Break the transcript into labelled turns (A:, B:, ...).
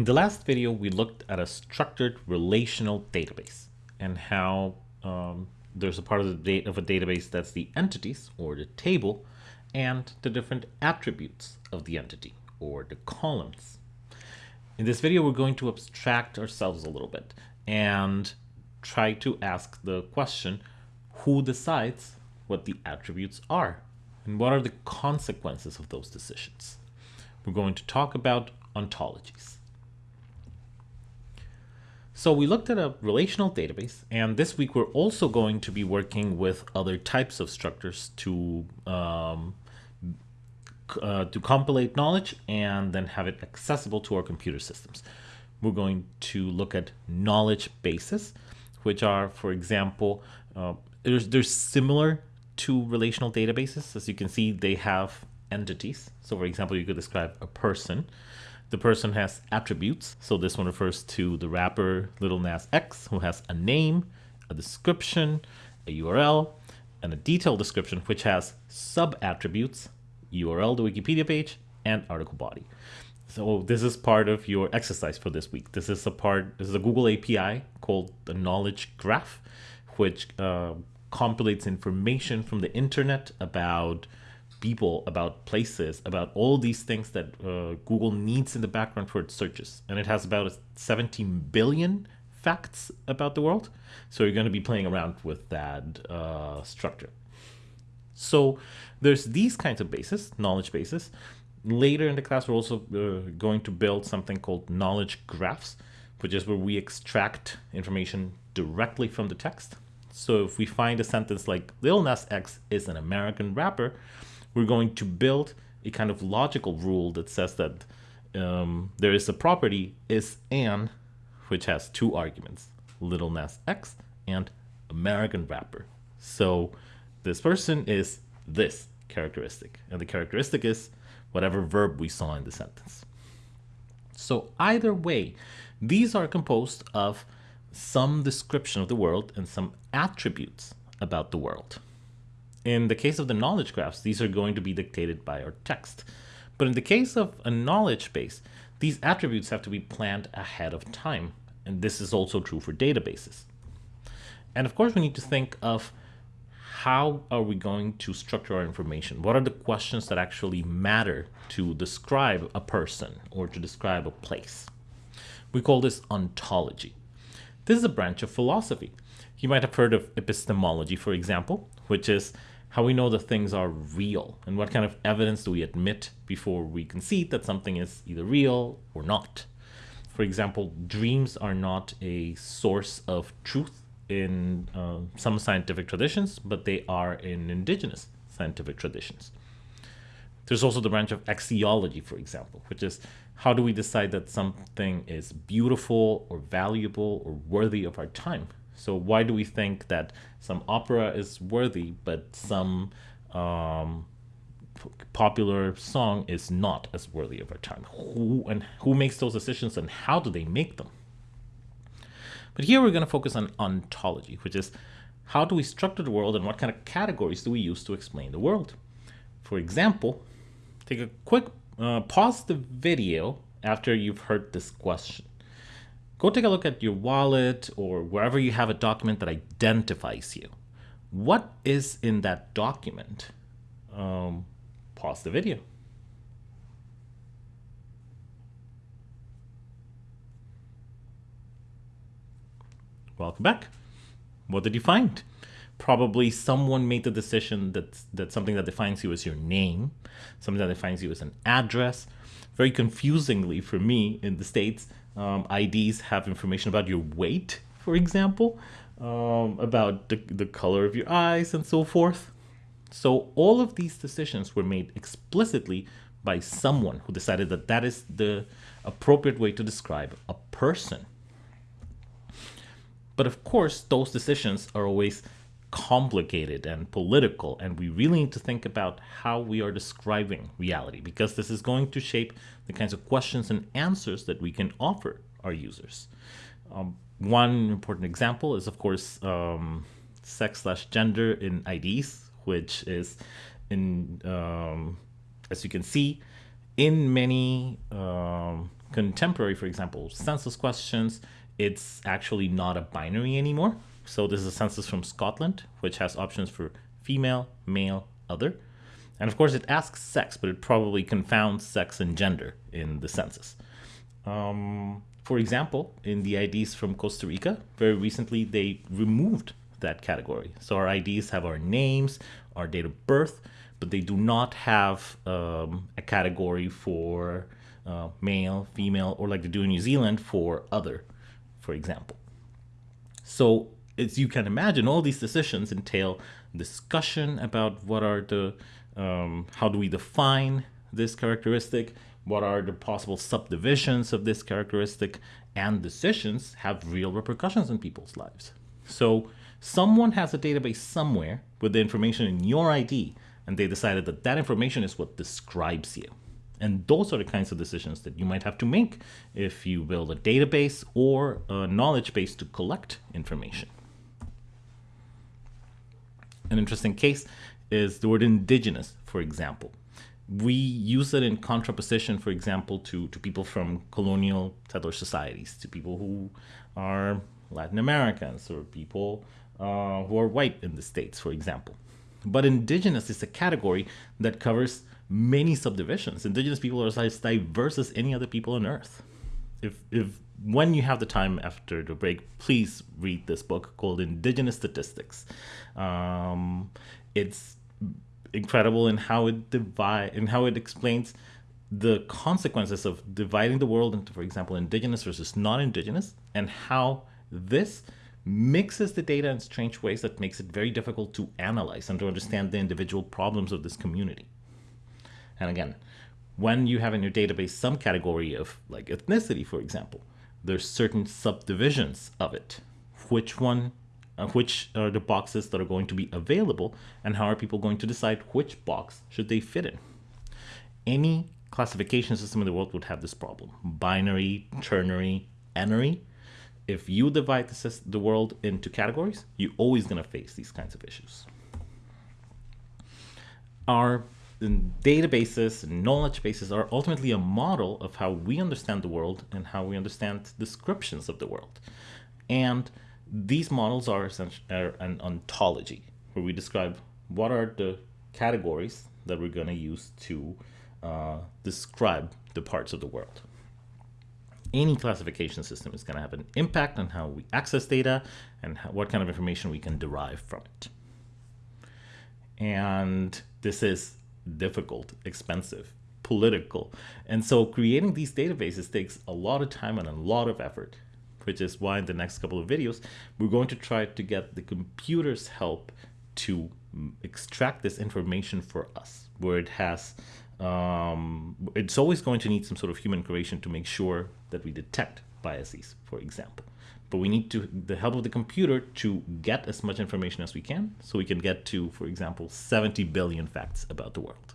A: In the last video, we looked at a structured relational database and how um, there's a part of the of a database that's the entities or the table and the different attributes of the entity or the columns. In this video, we're going to abstract ourselves a little bit and try to ask the question, who decides what the attributes are and what are the consequences of those decisions? We're going to talk about ontologies. So we looked at a relational database, and this week we're also going to be working with other types of structures to um, uh, to compilate knowledge and then have it accessible to our computer systems. We're going to look at knowledge bases, which are, for example, uh, they're similar to relational databases. As you can see, they have entities. So for example, you could describe a person. The person has attributes. So this one refers to the rapper Lil Nas X, who has a name, a description, a URL, and a detailed description, which has sub-attributes, URL, the Wikipedia page, and article body. So this is part of your exercise for this week. This is a part, this is a Google API called the knowledge graph, which uh, compilates information from the internet about people, about places, about all these things that uh, Google needs in the background for its searches. And it has about 17 billion facts about the world. So you're going to be playing around with that uh, structure. So there's these kinds of bases, knowledge bases. Later in the class, we're also uh, going to build something called knowledge graphs, which is where we extract information directly from the text. So if we find a sentence like Lil Nas X is an American rapper, we're going to build a kind of logical rule that says that um, there is a property is an, which has two arguments, Lil Nas X and American rapper. So this person is this characteristic, and the characteristic is whatever verb we saw in the sentence. So either way, these are composed of some description of the world and some attributes about the world. In the case of the knowledge graphs, these are going to be dictated by our text. But in the case of a knowledge base, these attributes have to be planned ahead of time. And this is also true for databases. And of course, we need to think of how are we going to structure our information? What are the questions that actually matter to describe a person or to describe a place? We call this ontology. This is a branch of philosophy. You might have heard of epistemology, for example, which is how we know that things are real and what kind of evidence do we admit before we concede that something is either real or not. For example, dreams are not a source of truth in uh, some scientific traditions, but they are in indigenous scientific traditions. There's also the branch of axiology, for example, which is how do we decide that something is beautiful or valuable or worthy of our time? So why do we think that some opera is worthy, but some um, popular song is not as worthy of our time? Who and who makes those decisions, and how do they make them? But here we're going to focus on ontology, which is how do we structure the world and what kind of categories do we use to explain the world? For example, take a quick uh, pause the video after you've heard this question go take a look at your wallet or wherever you have a document that identifies you. What is in that document? Um, pause the video. Welcome back. What did you find? Probably someone made the decision that, that something that defines you as your name, something that defines you as an address. Very confusingly for me in the States, um, IDs have information about your weight, for example, um, about the, the color of your eyes and so forth. So all of these decisions were made explicitly by someone who decided that that is the appropriate way to describe a person. But of course, those decisions are always complicated and political, and we really need to think about how we are describing reality because this is going to shape the kinds of questions and answers that we can offer our users. Um, one important example is, of course, um, sex slash gender in IDs, which is, in um, as you can see, in many um, contemporary, for example, census questions, it's actually not a binary anymore. So this is a census from Scotland, which has options for female, male, other. And of course, it asks sex, but it probably confounds sex and gender in the census. Um, for example, in the IDs from Costa Rica, very recently they removed that category. So our IDs have our names, our date of birth, but they do not have um, a category for uh, male, female, or like they do in New Zealand for other, for example. So as you can imagine, all these decisions entail discussion about what are the, um, how do we define this characteristic, what are the possible subdivisions of this characteristic, and decisions have real repercussions in people's lives. So someone has a database somewhere with the information in your ID, and they decided that that information is what describes you. And those are the kinds of decisions that you might have to make if you build a database or a knowledge base to collect information. An interesting case is the word indigenous, for example. We use it in contraposition, for example, to, to people from colonial settler societies, to people who are Latin Americans or people uh, who are white in the States, for example. But indigenous is a category that covers many subdivisions. Indigenous people are as diverse as any other people on Earth. If, if when you have the time after the break, please read this book called Indigenous Statistics. Um, it's incredible in how it divide in how it explains the consequences of dividing the world into, for example, indigenous versus non-indigenous, and how this mixes the data in strange ways that makes it very difficult to analyze and to understand the individual problems of this community. And again, when you have in your database some category of like ethnicity, for example, there's certain subdivisions of it. Which one, uh, which are the boxes that are going to be available and how are people going to decide which box should they fit in? Any classification system in the world would have this problem. Binary, ternary, n-ary. If you divide the, the world into categories, you're always going to face these kinds of issues. Our databases and knowledge bases are ultimately a model of how we understand the world and how we understand descriptions of the world. And these models are, essentially, are an ontology, where we describe what are the categories that we're going to use to uh, describe the parts of the world. Any classification system is going to have an impact on how we access data and how, what kind of information we can derive from it. And this is difficult, expensive, political. And so creating these databases takes a lot of time and a lot of effort, which is why in the next couple of videos, we're going to try to get the computer's help to mm, extract this information for us, where it has, um, it's always going to need some sort of human creation to make sure that we detect biases, for example. But we need to the help of the computer to get as much information as we can so we can get to, for example, 70 billion facts about the world.